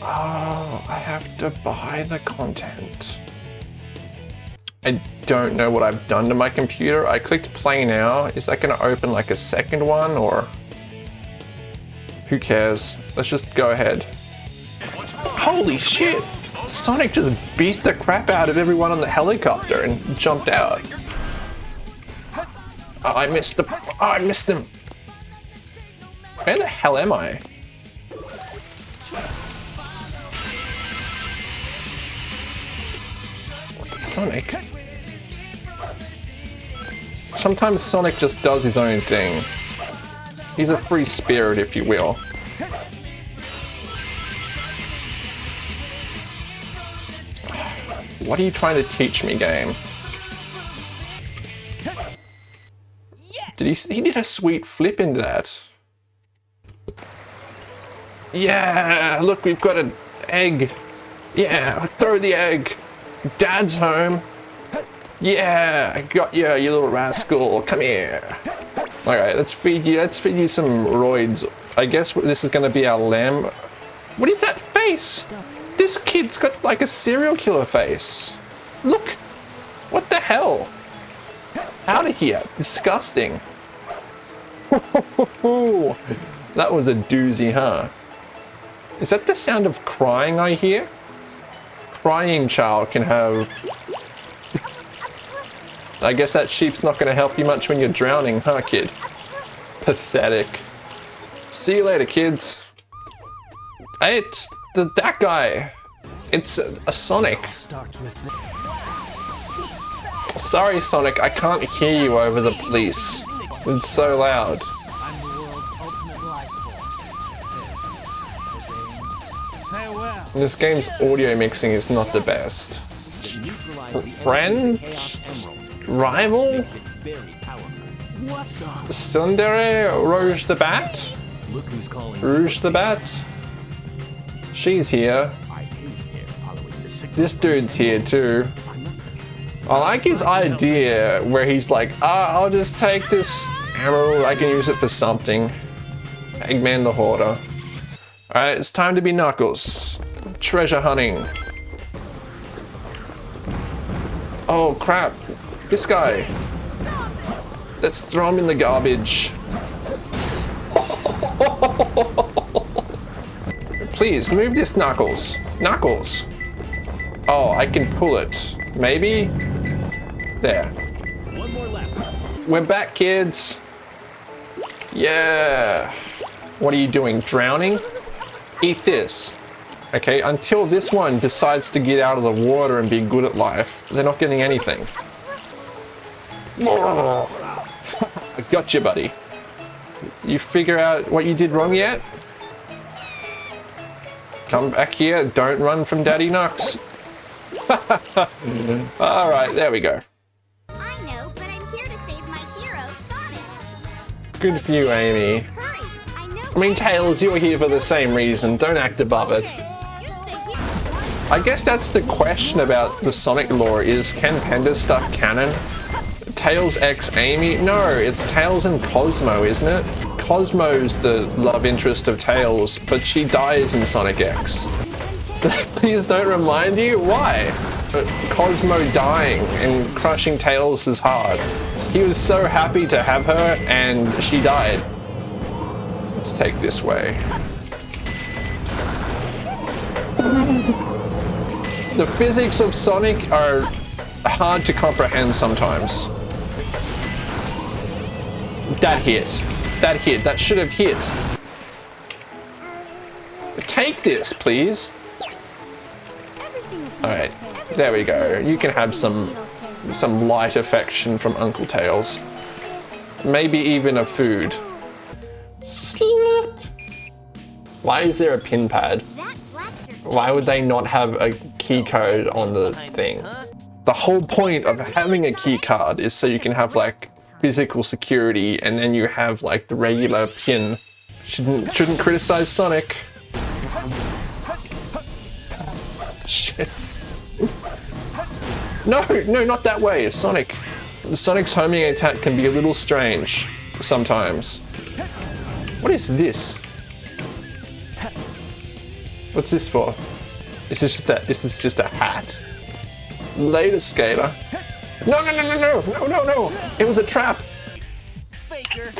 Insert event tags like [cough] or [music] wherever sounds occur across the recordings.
Oh, I have to buy the content. I don't know what I've done to my computer. I clicked play now. Is that going to open like a second one or? Who cares? Let's just go ahead. Holy shit! Sonic just beat the crap out of everyone on the helicopter and jumped out. I missed the. I missed them. Where the hell am I? Sonic? Sometimes Sonic just does his own thing. He's a free spirit, if you will. What are you trying to teach me, game? Did he? He did a sweet flip into that. Yeah, look, we've got an egg. Yeah, throw the egg. Dad's home. Yeah, I got you, you little rascal. Come here. Alright, let's feed you, let's feed you some roids. I guess this is gonna be our lamb. What is that face? This kid's got like a serial killer face. Look. What the hell? Out of here. Disgusting. [laughs] that was a doozy, huh? Is that the sound of crying I hear? Crying child can have... I guess that sheep's not going to help you much when you're drowning, huh, kid? Pathetic. See you later, kids. Hey, it's the, that guy. It's a, a Sonic. Sorry, Sonic, I can't hear you over the police. It's so loud. This game's audio mixing is not the best. Friend? Rival? Tsundere Rouge the Bat? Rouge the Bat? She's here. This dude's here too. I like his idea where he's like, ah, I'll just take this ammo, I can use it for something. Eggman the Hoarder. Alright, it's time to be Knuckles. Treasure hunting. Oh crap, this guy. Let's throw him in the garbage. [laughs] Please, move this Knuckles. Knuckles. Oh, I can pull it. Maybe? There. One more lap. We're back, kids. Yeah. What are you doing? Drowning? Eat this. Okay, until this one decides to get out of the water and be good at life, they're not getting anything. [laughs] I got you, buddy. You figure out what you did wrong yet? Come back here. Don't run from Daddy Knux. [laughs] Mm-hmm. Alright, there we go. Know, but I'm here to save my hero, Good for you, Amy. I. I mean, Tails, you're here for the same reason. Don't act above it. I guess that's the question about the Sonic lore is, can Penda stuff canon? Tails X Amy? No, it's Tails and Cosmo, isn't it? Cosmo's the love interest of Tails, but she dies in Sonic X. [laughs] Please don't remind you? Why? But Cosmo dying and crushing Tails is hard. He was so happy to have her and she died. Let's take this way. The physics of Sonic are hard to comprehend sometimes. That hit. That hit. That should have hit. Take this, please. Alright, there we go. You can have some some light affection from Uncle Tails. Maybe even a food. Why is there a pin pad? Why would they not have a key code on the thing? The whole point of having a key card is so you can have like physical security and then you have like the regular pin. Shouldn't shouldn't criticize Sonic. Shit. No, no, not that way. Sonic. Sonic's homing attack can be a little strange sometimes. What is this? What's this for? Is this just a, this is just a hat? Later, skater. No, no, no, no, no, no, no, no. It was a trap. Faker.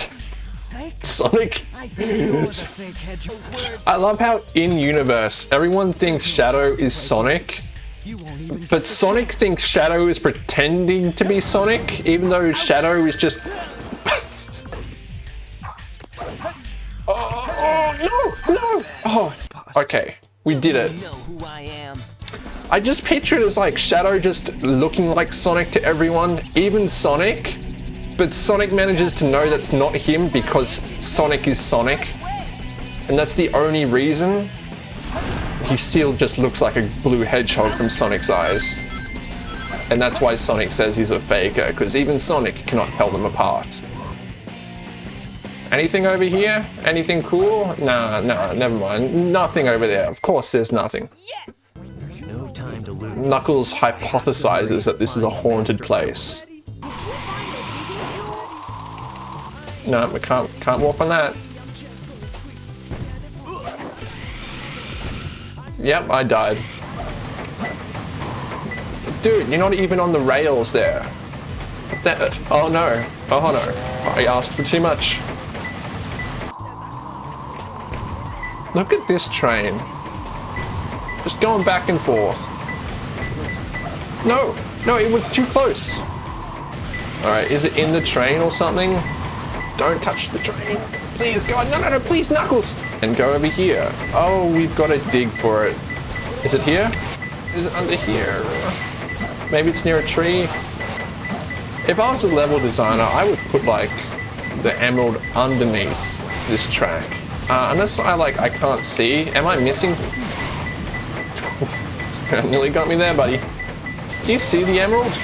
Sonic. I think you're the [laughs] fake hedgehog's words. I love how in universe everyone thinks Shadow is Sonic, You won't even but Sonic thinks Shadow is pretending to be Sonic, even though Shadow is just. oh, [laughs] oh, no, no! Oh, okay, we did it. You know who I. I just picture it as like Shadow just looking like Sonic to everyone, even Sonic. But Sonic manages to know that's not him because Sonic is Sonic. And that's the only reason. He still just looks like a blue hedgehog from Sonic's eyes. And that's why Sonic says he's a faker, because even Sonic cannot tell them apart. Anything over here? Anything cool? Nah, nah, never mind. Nothing over there. Of course there's nothing. Yes. There's no time to lose. Knuckles hypothesizes that this is a haunted place. No, we can't can't walk on that. Yep, I died. Dude, you're not even on the rails there. Oh no. Oh no. I asked for too much. Look at this train. Just going back and forth. No, no, it was too close. All right, is it in the train or something? Don't touch the train. Please, God, no, no, no, please, Knuckles. And go over here. Oh, we've got to dig for it. Is it here? Is it under here? Maybe it's near a tree. If I was a level designer, I would put like the emerald underneath this track. Uh, unless I like, I can't see. Am I missing? [laughs] Nearly got me there, buddy. Do you see the emerald?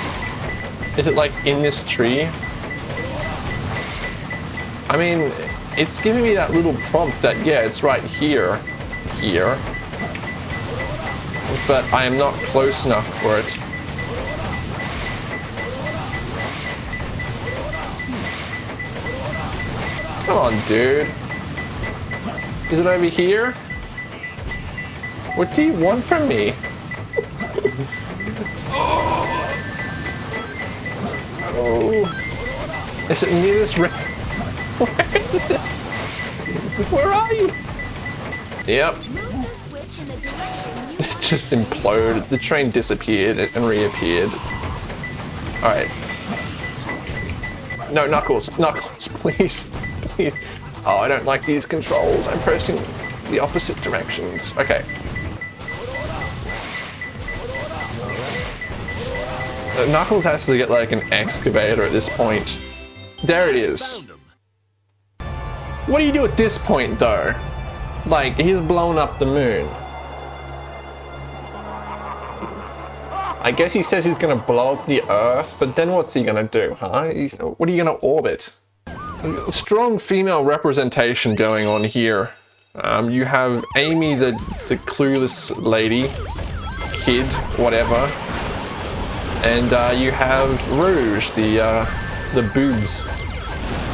Is it like in this tree? I mean, it's giving me that little prompt that, yeah, it's right here. Here. But I am not close enough for it. Come on, dude. Is it over here? What do you want from me? Oh. Is it near this [laughs] Where is this? Where are you? Yep. It [laughs] just imploded. The train disappeared and reappeared. Alright. No, Knuckles. Knuckles, [laughs] please. Please. Oh, I don't like these controls. I'm pressing the opposite directions. Okay. Knuckles has to get like an excavator at this point. There it is. What do you do at this point though? Like, he's blown up the moon. I guess he says he's gonna blow up the Earth, but then what's he gonna do, huh? He's, what are you gonna orbit? Strong female representation going on here. Um, you have Amy, the, the clueless lady, kid, whatever, and uh, you have Rouge, the uh, the boobs.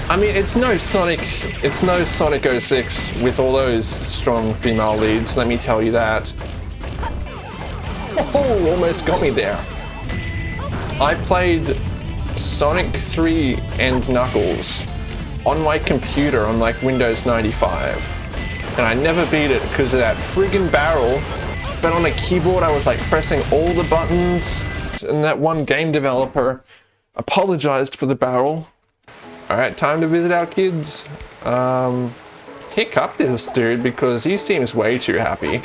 I mean, it's no Sonic, it's no Sonic 06 with all those strong female leads. Let me tell you that. Oh, almost got me there. I played Sonic 3 and Knuckles on my computer on like Windows 95. And I never beat it because of that friggin' barrel. But on a keyboard, I was like pressing all the buttons. And that one game developer apologized for the barrel. Alright, time to visit our kids. Um, this dude because he seems way too happy.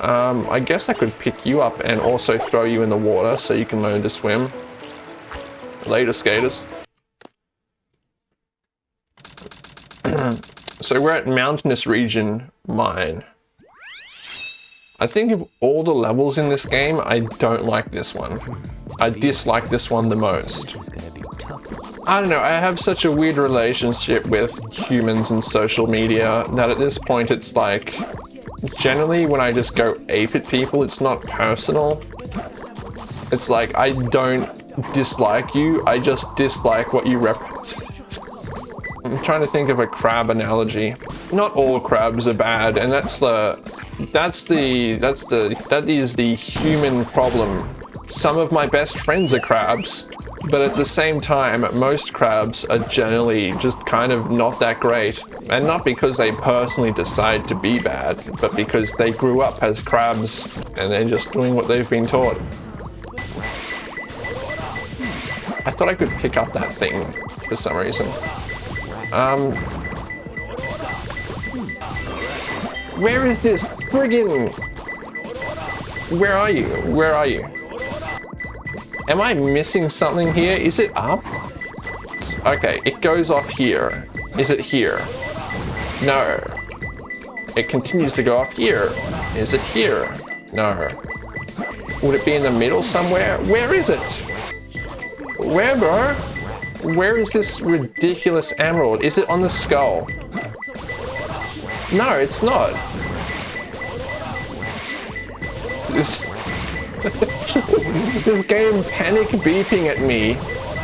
Um, I guess I could pick you up and also throw you in the water so you can learn to swim. Later, skaters. [clears throat] so we're at Mountainous Region Mine. I think of all the levels in this game, I don't like this one. I dislike this one the most. I don't know, I have such a weird relationship with humans and social media that at this point it's like, generally when I just go ape at people, it's not personal. It's like, I don't dislike you, I just dislike what you represent. [laughs] I'm trying to think of a crab analogy. not all crabs are bad, and that's the that's the that's the that is the human problem. Some of my best friends are crabs, but at the same time, most crabs are generally just kind of not that great. And not because they personally decide to be bad, but because they grew up as crabs and they're just doing what they've been taught. I thought I could pick up that thing for some reason. Um, where is this friggin... Where are you? Where are you? Am I missing something here? Is it up? Okay, it goes off here. Is it here? No. It continues to go off here. Is it here? No. Would it be in the middle somewhere? Where is it? Where, bro? Where is this ridiculous emerald? Is it on the skull? No, it's not. [laughs] This, game panic beeping at me,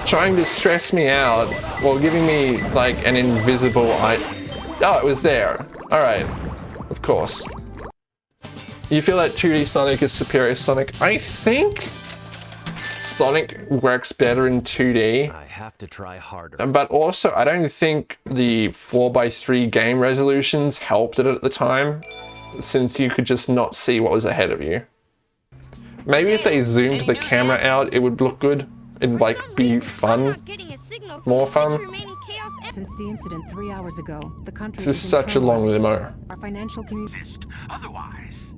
trying to stress me out, while giving me like an invisible I. Oh, it was there. Alright. Of course. You feel that 2D Sonic is superior Sonic? I think Sonic works better in 2D. I have to try harder. Um, but also, I don't think the 4x3 game resolutions helped it at the time, since you could just not see what was ahead of you. Maybe if they zoomed the camera out, it would look good. It'd like be fun. More fun. Since the incident three hours ago, the country This is such a long limo. Our financial community. Otherwise.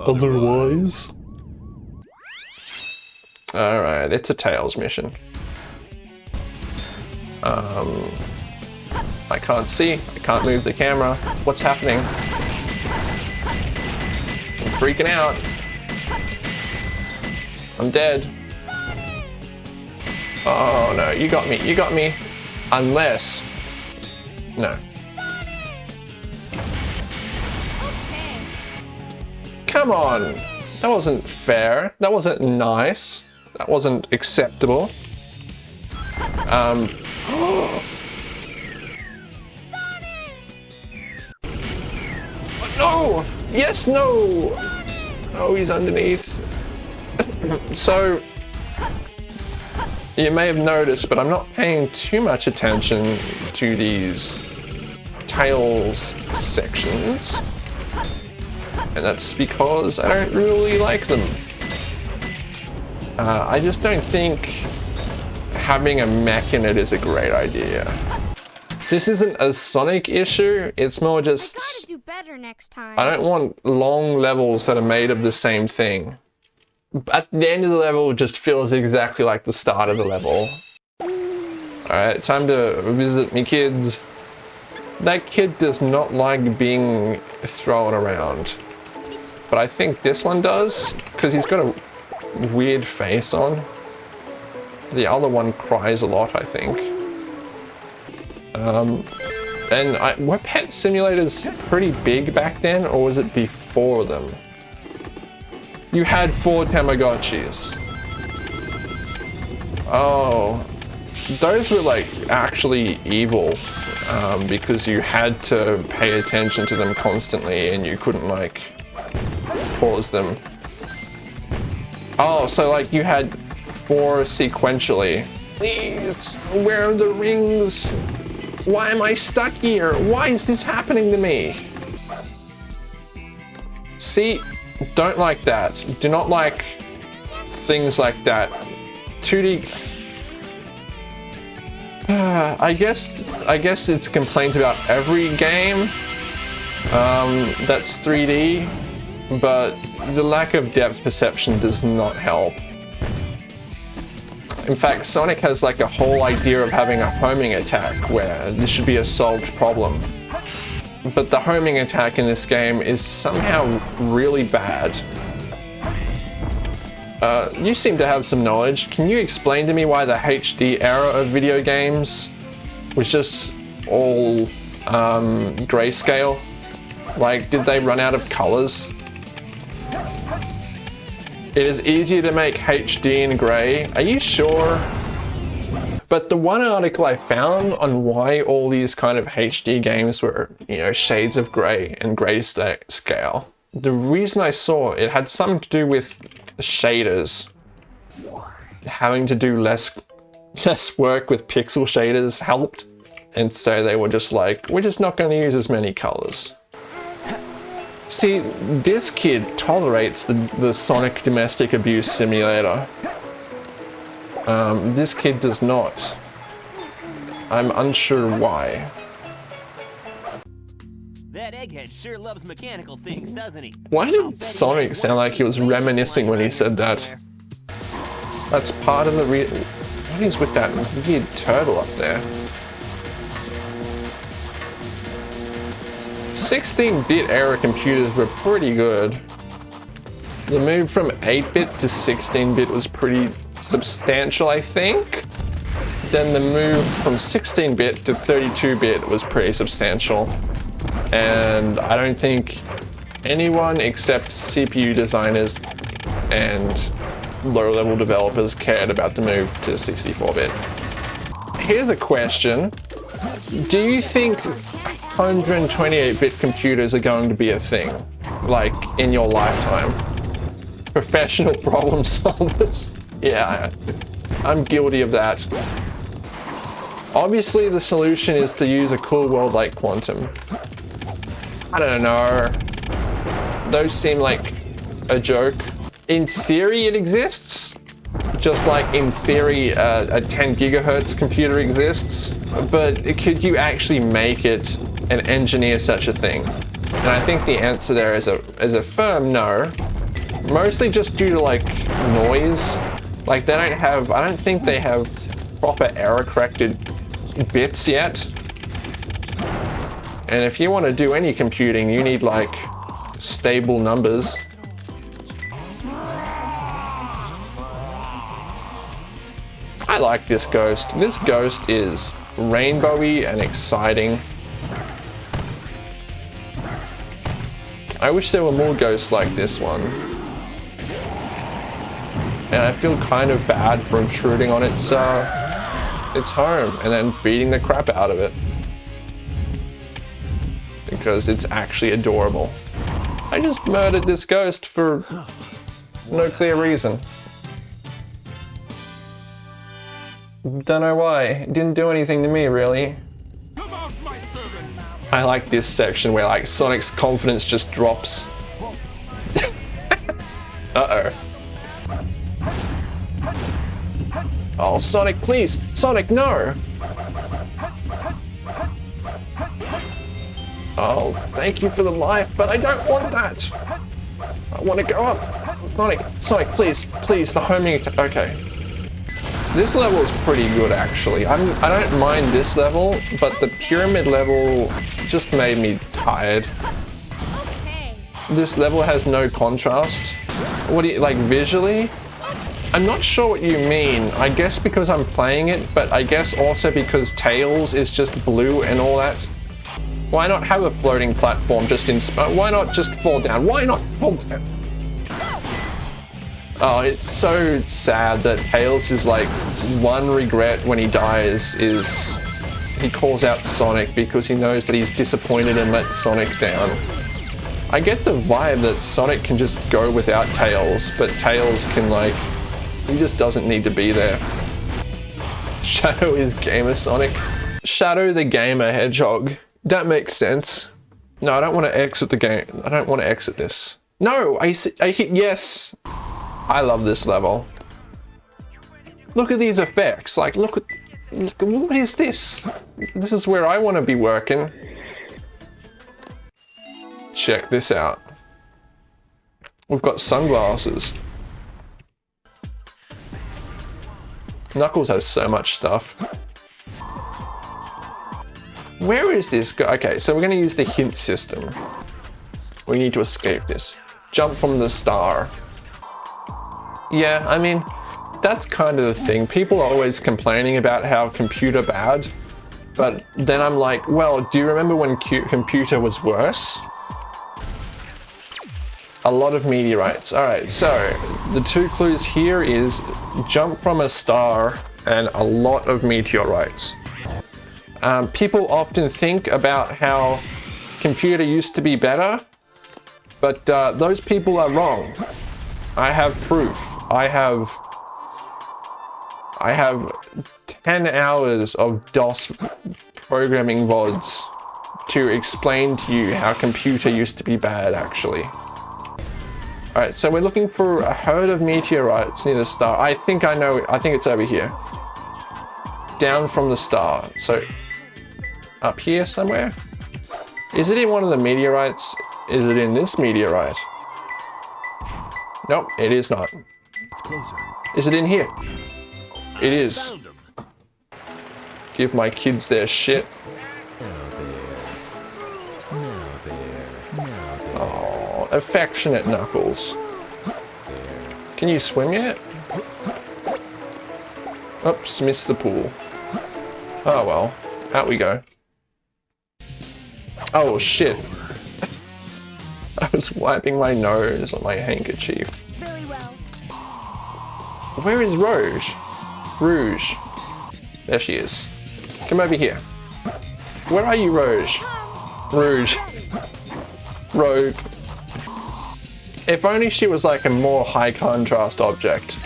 Otherwise? Alright, it's a Tails mission. Um, I can't see, I can't move the camera. What's happening? I'm freaking out. I'm dead. Oh no, you got me, you got me. Unless. No. Come on! That wasn't fair. That wasn't nice. That wasn't acceptable. Um. no! Yes, no! Oh, he's underneath. so, you may have noticed, but I'm not paying too much attention to these tails sections. And that's because I don't really like them. Uh, I just don't think having a mech in it is a great idea. This isn't a Sonic issue, it's more Gotta just... do better next time. I don't want long levels that are made of the same thing. At the end of the level, it just feels exactly like the start of the level. Alright, time to visit me kids. That kid does not like being thrown around. But I think this one does, because he's got a weird face on. The other one cries a lot, I think. Um, and I, were pet simulators pretty big back then, or was it before them? You had four Tamagotchis. Oh, those were like actually evil um, because you had to pay attention to them constantly and you couldn't like pause them. Oh, so like you had four sequentially. Please, where are the rings? Why am I stuck here? Why is this happening to me? See, don't like that. Do not like things like that. 2D. [sighs] I guess I guess it's a complaint about every game um, that's 3D, but the lack of depth perception does not help. In fact, Sonic has like a whole idea of having a homing attack where this should be a solved problem. But the homing attack in this game is somehow really bad. Uh, you seem to have some knowledge. Can you explain to me why the HD era of video games was just all um, grayscale? Like, did they run out of colors? It is easier to make HD in gray. Are you sure? But the one article I found on why all these kind of HD games were, you know, shades of grey and grayscale, scale. the reason I saw it had something to do with shaders. Having to do less [laughs] less work with pixel shaders helped. And so they were just like, we're just not going to use as many colors. See, this kid tolerates the, the Sonic Domestic Abuse Simulator. Um, this kid does not. I'm unsure why. That egghead sure loves mechanical things, doesn't he? Why did Sonic sound like he was reminiscing when he said that? That's part of the re- What is with that weird turtle up there? 16-bit era computers were pretty good. The move from 8-bit to 16-bit was pretty substantial, I think. Then the move from 16-bit to 32-bit was pretty substantial. And I don't think anyone except CPU designers and low-level developers cared about the move to 64-bit. Here's a question. Do you think 128-bit computers are going to be a thing, like in your lifetime. Professional [laughs] problem solvers. yeah, I'm guilty of that. Obviously, the solution is to use a cool world like Quantum. I don't know. Those seem like a joke. In theory, it exists. Just like in theory, uh, a 10 gigahertz computer exists. But could you actually make it and engineer such a thing? And I think the answer there is a, is a firm no. Mostly just due to like noise. Like they don't have, I don't think they have proper error corrected bits yet. And if you want to do any computing, you need like stable numbers. I like this ghost. This ghost is rainbowy and exciting. I wish there were more ghosts like this one. And I feel kind of bad for intruding on its, uh, its home and then beating the crap out of it. Because it's actually adorable. I just murdered this ghost for no clear reason. Don't know why. It didn't do anything to me, really. I like this section where like Sonic's confidence just drops. [laughs] Uh-oh. Oh, Sonic, please! Sonic, no! Oh, thank you for the life, but I don't want that! I want to go up! Sonic, Sonic, please, please, the homing attack. Okay. This level is pretty good, actually. I'm, I don't mind this level, but the pyramid level just made me tired. This level has no contrast. What do you, like, visually? I'm not sure what you mean. I guess because I'm playing it, but I guess also because Tails is just blue and all that. Why not have a floating platform just in... Why not just fall down? Why not fall down? Oh, it's so sad that Tails is like, one regret when he dies is he calls out Sonic because he knows that he's disappointed and let Sonic down. I get the vibe that Sonic can just go without Tails, but Tails can like, he just doesn't need to be there. [laughs] Shadow is Gamer Sonic. Shadow the Gamer Hedgehog. That makes sense. No, I don't want to exit the game. I don't want to exit this. No, I, I hit yes. I love this level. Look at these effects. Like, look at, look, what is this? This is where I want to be working. Check this out. We've got sunglasses. Knuckles has so much stuff. Where is this go? Okay, so we're going to use the hint system. We need to escape this. Jump from the star. Yeah, I mean, that's kind of the thing. People are always complaining about how computer bad. But then I'm like, well, do you remember when computer was worse? A lot of meteorites. All right, so the two clues here is jump from a star and a lot of meteorites. Um, people often think about how computer used to be better, but uh, those people are wrong. I have proof. I have I have 10 hours of DOS programming VODs to explain to you how computer used to be bad actually. Alright, so we're looking for a herd of meteorites near the star. I think I know, I think it's over here. Down from the star. So, up here somewhere? Is it in one of the meteorites? Is it in this meteorite? Nope, it is not. It's closer. Is it in here? It is. Give my kids their shit. Now there. Now there. Oh, affectionate Knuckles. Can you swim yet? Oops, missed the pool. Oh well, out we go. Oh shit. [laughs] I was wiping my nose on my handkerchief. Very well. Where is Rouge? Rouge. There she is. Come over here. Where are you, Rouge? Rouge. Rogue. If only she was like a more high contrast object.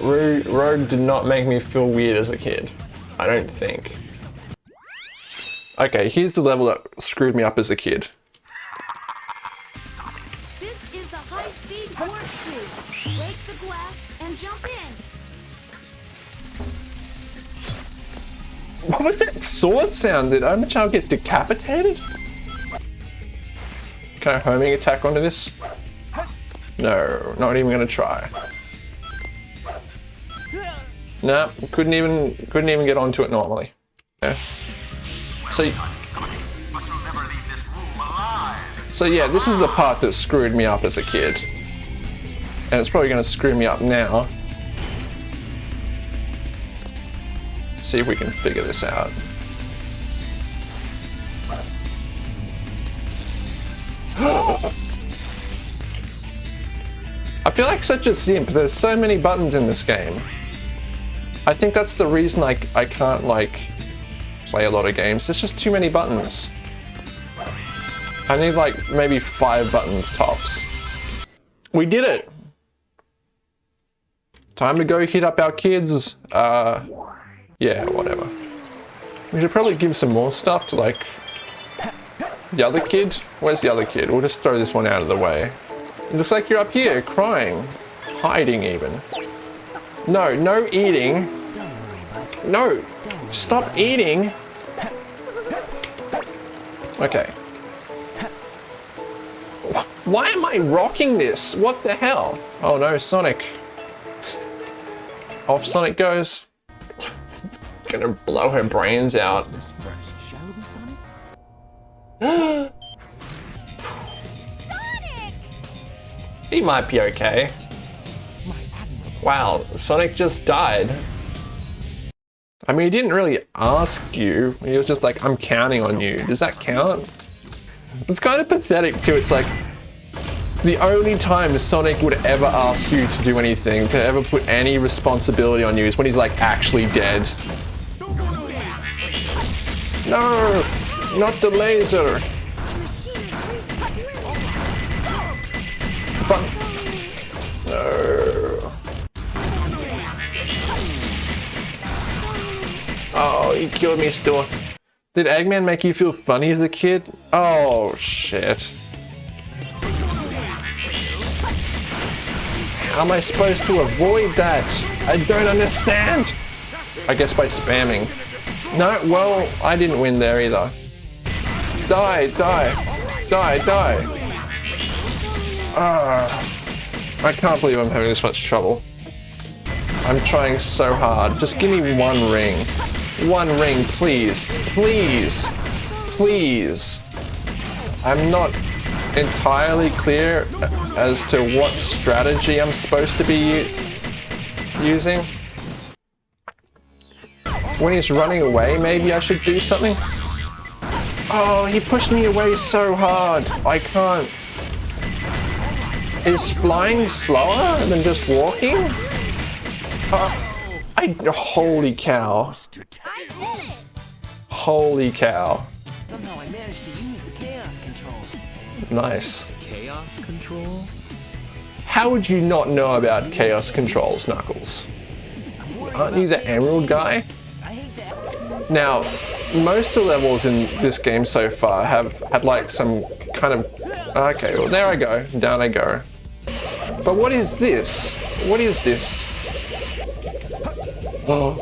Rogue, Rogue did not make me feel weird as a kid. I don't think. Okay, here's the level that screwed me up as a kid. This is the high-speed warp tube. Break the glass and jump in. What was that sword sound? Did Omochao get decapitated? Can I homing attack onto this? No, not even gonna try. No, couldn't even couldn't even get onto it normally. Yeah. So, so yeah, this is the part that screwed me up as a kid, and it's probably gonna screw me up now. see if we can figure this out. [gasps] I feel like such a simp. There's so many buttons in this game. I think that's the reason I, I can't like play a lot of games. There's just too many buttons. I need like maybe five buttons tops. We did it! Time to go hit up our kids. Uh, yeah, whatever. We should probably give some more stuff to like the other kid. Where's the other kid? We'll just throw this one out of the way. It looks like you're up here crying, hiding even. No, no eating. No, stop eating. Okay. Wh- Why am I rocking this? What the hell? Oh no, Sonic. Off Sonic goes. [laughs] Gonna blow her brains out. Sonic! [gasps] He might be okay. Wow, Sonic just died. I mean, he didn't really ask you. He was just like, I'm counting on you. Does that count? It's kind of pathetic too. It's like the only time Sonic would ever ask you to do anything, to ever put any responsibility on you is when he's like actually dead. No! Not the laser! But no. Oh, he killed me still. Did Eggman make you feel funny as a kid? Oh shit. Am I supposed to avoid that? I don't understand. I guess by spamming. No, well, I didn't win there either. Die, die, die, die. Ah, I can't believe I'm having this much trouble. I'm trying so hard. Just give me one ring. One ring, please. Please. Please. I'm not entirely clear as to what strategy I'm supposed to be using. When he's running away, maybe I should do something? Oh, he pushed me away so hard. I can't. Is flying slower than just walking? Uh, I, holy cow. Holy cow. Somehow I managed to use the chaos control. Nice. Chaos control? How would you not know about chaos controls, Knuckles? Aren't you the. Emerald guy? I hate to. Now, most of the levels in this game so far have had like some kind of. Okay, well, there I go. Down I go. But what is this? What is this? Oh.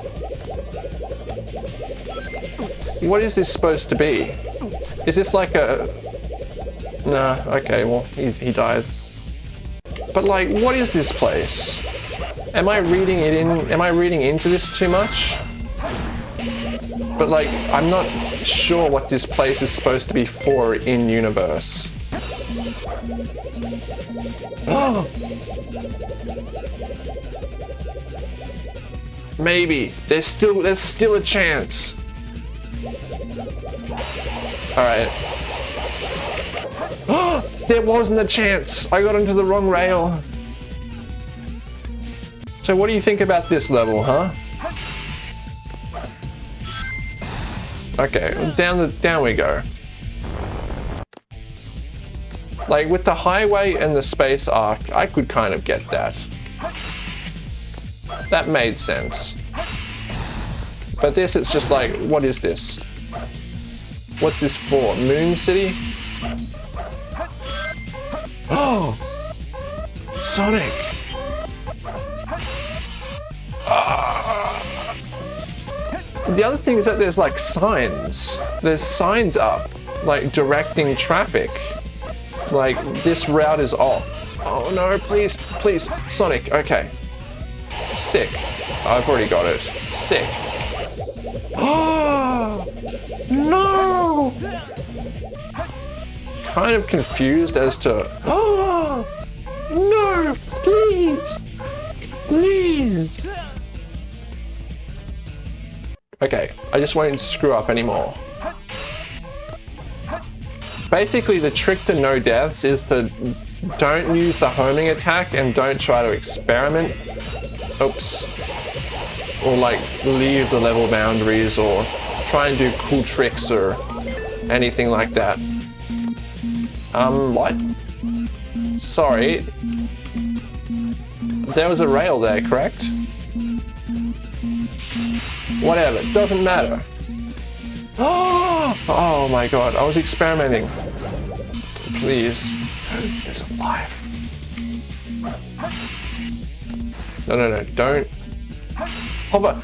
What is this supposed to be? Is this like a. Nah, okay, well, he, he died. But like, what is this place? Am I reading it in? Am I reading into this too much? But like, I'm not sure what this place is supposed to be for in universe. Oh. [gasps] Maybe there's still there's still a chance. All right. Oh, [gasps] there wasn't a chance. I got onto the wrong rail. So what do you think about this level, huh? Okay, down the down we go. Like with the highway and the space ARK, I could kind of get that. That made sense. But this, it's just like, what is this? What's this for? Moon City? Oh! Sonic! The other thing is that there's like signs. There's signs up, like directing traffic. Like this route is off. Oh no, please, please, Sonic, okay. Sick. I've already got it. Sick. Oh [gasps] no! Kind of confused as to Oh no, please! Please! Okay, I just won't screw up anymore. Basically, the trick to no deaths is to don't use the homing attack and don't try to experiment. Oops. Or like leave the level boundaries or try and do cool tricks or anything like that. Um, what? Sorry. There was a rail there, correct? Whatever, doesn't matter. [gasps] Oh my god, I was experimenting. Please. There's a life. No, no, no, don't. Hover.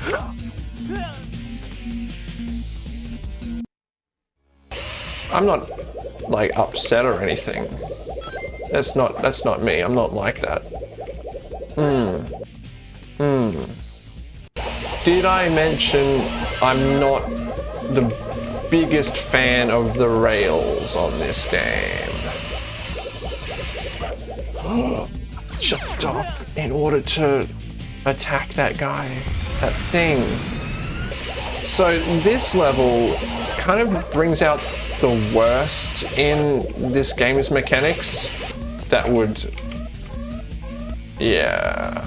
I'm not like upset or anything. That's not that's not me. I'm not like that. Hmm. Hmm. Did I mention I'm not the biggest fan of the rails on this game? [gasps] Jumped off in order to attack that guy, that thing. So this level kind of brings out the worst in this game's mechanics. That would yeah.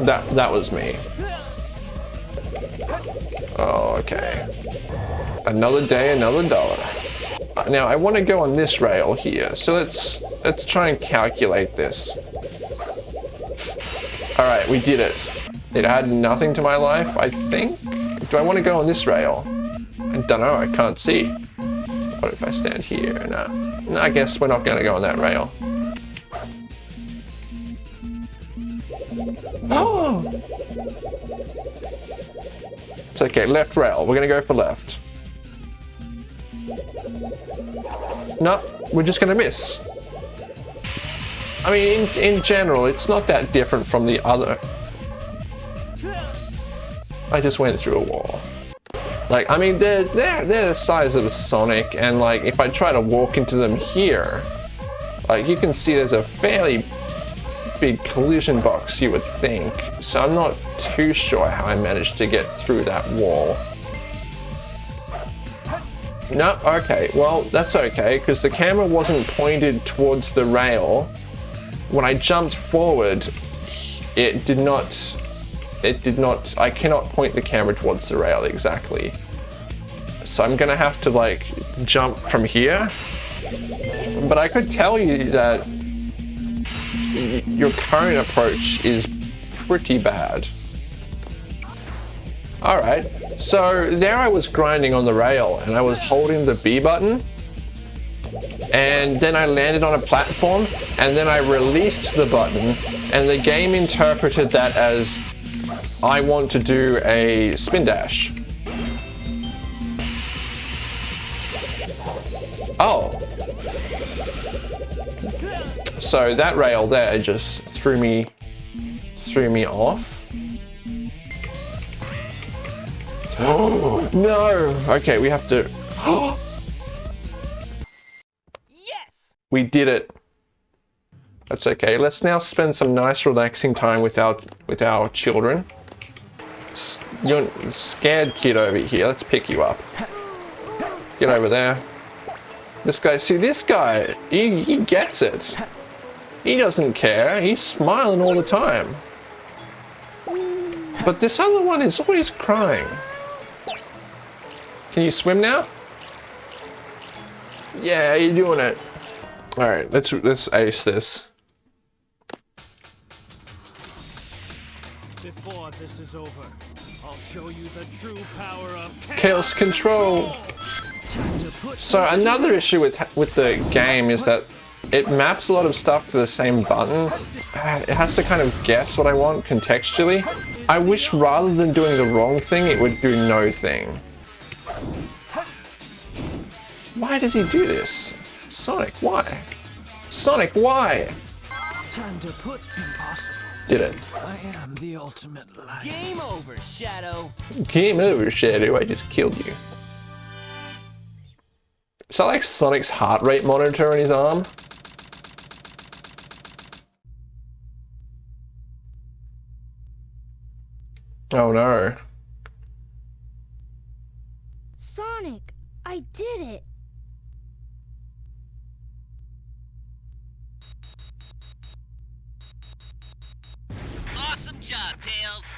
That that was me. Oh okay. Another day another dollar. Now I want to go on this rail here so let's let's try and calculate this. All right we did it. It added nothing to my life I think do I want to go on this rail I don't know I can't see what if I stand here no, no I guess we're not going to go on that rail Oh! [gasps] It's okay, left rail. We're gonna go for left. No, we're just gonna miss. I mean, in, in general, it's not that different from the other. I just went through a wall. Like, I mean, they're, they're, they're the size of a Sonic, and like, if I try to walk into them here, like, you can see there's a fairly big collision box, you would think. So I'm not too sure how I managed to get through that wall. No, okay, well, that's okay, because the camera wasn't pointed towards the rail. when I jumped forward, it did not, it did not, I cannot point the camera towards the rail exactly. So I'm gonna have to like jump from here. But I could tell you that your current approach is pretty bad. Alright, so there I was grinding on the rail and I was holding the B button and then I landed on a platform and then I released the button and the game interpreted that as I want to do a spin dash. Oh. So that rail there just threw me threw me off. Oh [gasps] no. Okay, we have to [gasps] Yes! We did it. That's okay. Let's now spend some nice relaxing time with our with our children. You're scared kid over here. Let's pick you up. Get over there. This guy, see this guy, he, he gets it. He doesn't care. He's smiling all the time. But this other one is always crying. Can you swim now? Yeah, you're doing it. All right, let's let's ace this. Before this is over, I'll show you the true power of Chaos control. Time to put So another issue with with the game is that it maps a lot of stuff to the same button. Uh, It has to kind of guess what I want contextually. I wish rather than doing the wrong thing, it would do no thing. Why does he do this? Sonic, why? Sonic, why? time to put impossible. Did it. I am the ultimate light. Game over, Shadow. Game over, Shadow. I just killed you. Is that like Sonic's heart rate monitor on his arm? Oh no. Sonic, I did it. Awesome job, Tails.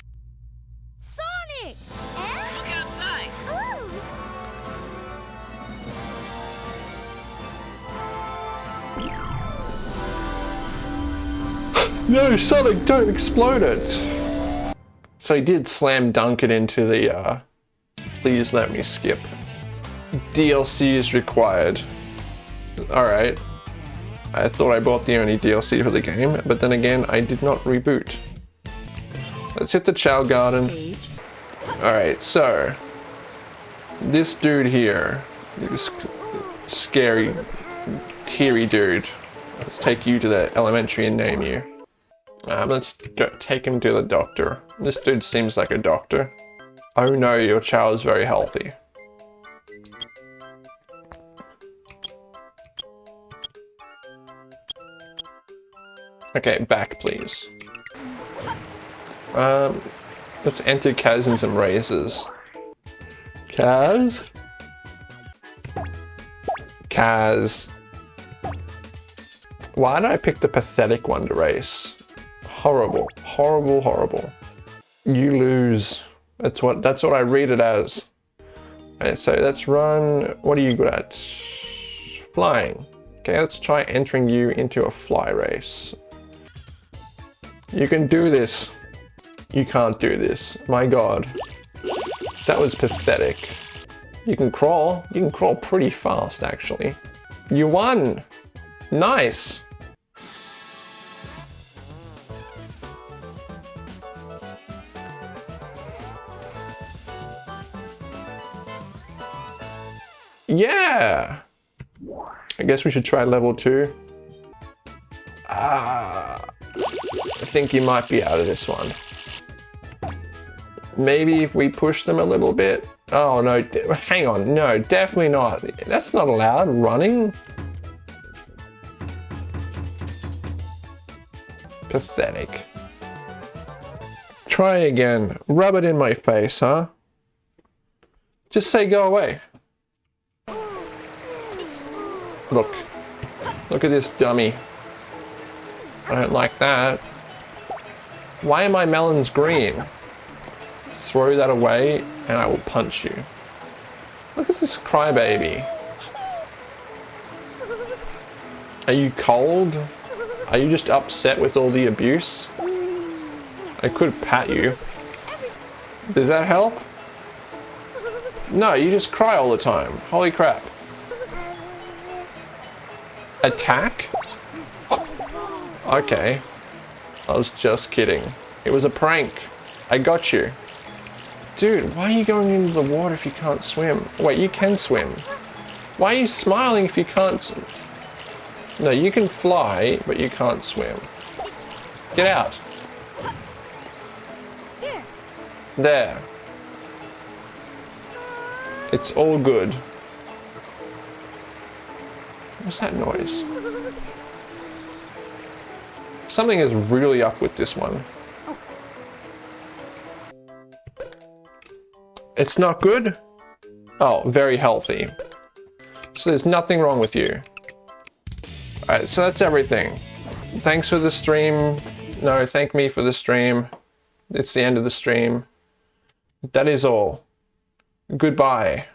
Sonic! Eh? Look outside. Ooh! No, Sonic, don't explode it! So he did slam dunk it into the, uh, please let me skip. DLC is required. Alright. I thought I bought the only DLC for the game, but then again, I did not reboot. Let's hit the Chao Garden. Alright, so. This dude here, this scary, teary dude. Let's take you to the elementary and name you. Um, let's take him to the doctor. This dude seems like a doctor. Oh no, your child is very healthy. Okay, back please. Um, let's enter Kaz in some races. Kaz? Kaz. Why did I pick the pathetic one to race? Horrible, horrible, horrible. You lose. That's what that's what I read it as. So let's run. What are you good at? Flying. Okay, let's try entering you into a fly race. You can do this. You can't do this. My god. That was pathetic. You can crawl. You can crawl pretty fast, actually. You won! Nice! Yeah! I guess we should try level two. Ah, I think you might be out of this one. Maybe if we push them a little bit. Oh no, hang on. No, definitely not. That's not allowed. Running? Pathetic. Try again. Rub it in my face, huh? Just say go away. Look. Look at this dummy. I don't like that. Why are my melons green? Throw that away and I will punch you. Look at this crybaby. Are you cold? Are you just upset with all the abuse? I could pat you. Does that help? No, you just cry all the time. Holy crap. Attack? Okay. I was just kidding. It was a prank. I got you. Dude, why are you going into the water if you can't swim? Wait, you can swim. Why are you smiling if you can't... No, you can fly, but you can't swim. Get out. There. It's all good. What's that noise? Something is really up with this one. It's not good? Oh, very healthy. So there's nothing wrong with you. Alright, so that's everything. Thanks for the stream. No, thank me for the stream. It's the end of the stream. That is all. Goodbye.